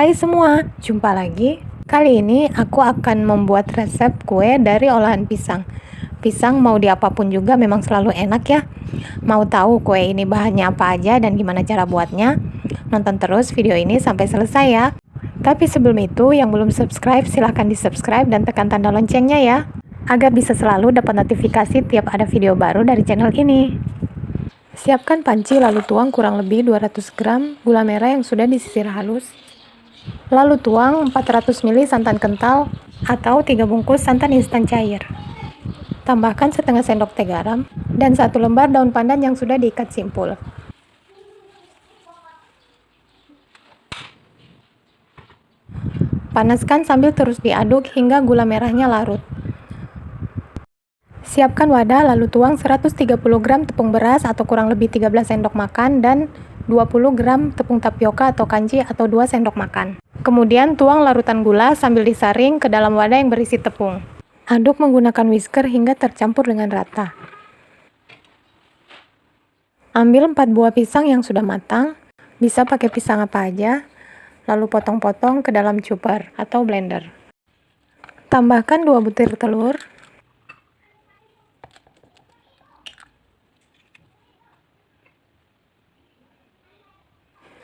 Hai semua, jumpa lagi. Kali ini aku akan membuat resep kue dari olahan pisang. Pisang mau diapapun juga memang selalu enak ya. Mau tahu kue ini bahannya apa aja dan gimana cara buatnya? Nonton terus video ini sampai selesai ya. Tapi sebelum itu, yang belum subscribe silahkan di subscribe dan tekan tanda loncengnya ya. Agar bisa selalu dapat notifikasi tiap ada video baru dari channel ini. Siapkan panci lalu tuang kurang lebih 200 gram gula merah yang sudah disisir halus Lalu tuang 400 ml santan kental atau 3 bungkus santan instan cair. Tambahkan setengah sendok teh garam dan satu lembar daun pandan yang sudah diikat simpul. Panaskan sambil terus diaduk hingga gula merahnya larut. Siapkan wadah lalu tuang 130 gram tepung beras atau kurang lebih 13 sendok makan dan 20 gram tepung tapioka atau kanji atau 2 sendok makan. Kemudian tuang larutan gula sambil disaring ke dalam wadah yang berisi tepung. Aduk menggunakan whisker hingga tercampur dengan rata. Ambil 4 buah pisang yang sudah matang, bisa pakai pisang apa aja, lalu potong-potong ke dalam chopper atau blender. Tambahkan 2 butir telur,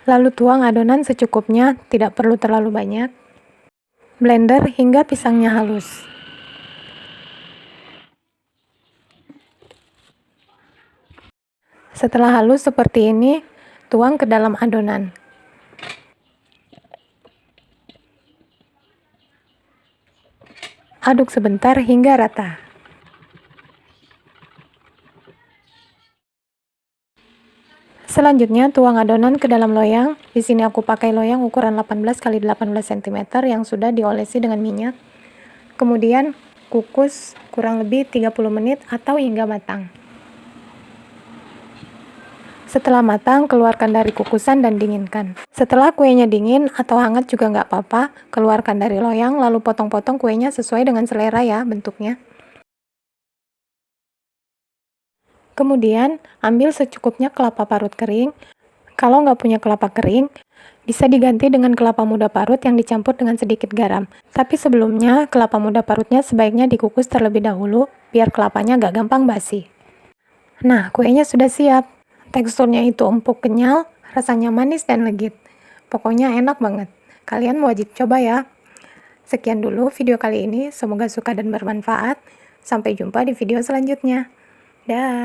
Lalu tuang adonan secukupnya, tidak perlu terlalu banyak. Blender hingga pisangnya halus. Setelah halus seperti ini, tuang ke dalam adonan. Aduk sebentar hingga rata. Selanjutnya, tuang adonan ke dalam loyang. Di sini aku pakai loyang ukuran 18 x 18 cm yang sudah diolesi dengan minyak. Kemudian, kukus kurang lebih 30 menit atau hingga matang. Setelah matang, keluarkan dari kukusan dan dinginkan. Setelah kuenya dingin atau hangat juga nggak apa-apa, keluarkan dari loyang lalu potong-potong kuenya sesuai dengan selera ya bentuknya. Kemudian, ambil secukupnya kelapa parut kering. Kalau nggak punya kelapa kering, bisa diganti dengan kelapa muda parut yang dicampur dengan sedikit garam. Tapi sebelumnya, kelapa muda parutnya sebaiknya dikukus terlebih dahulu, biar kelapanya nggak gampang basi. Nah, kuenya sudah siap. Teksturnya itu empuk kenyal, rasanya manis dan legit. Pokoknya enak banget. Kalian wajib coba ya. Sekian dulu video kali ini, semoga suka dan bermanfaat. Sampai jumpa di video selanjutnya. Dah.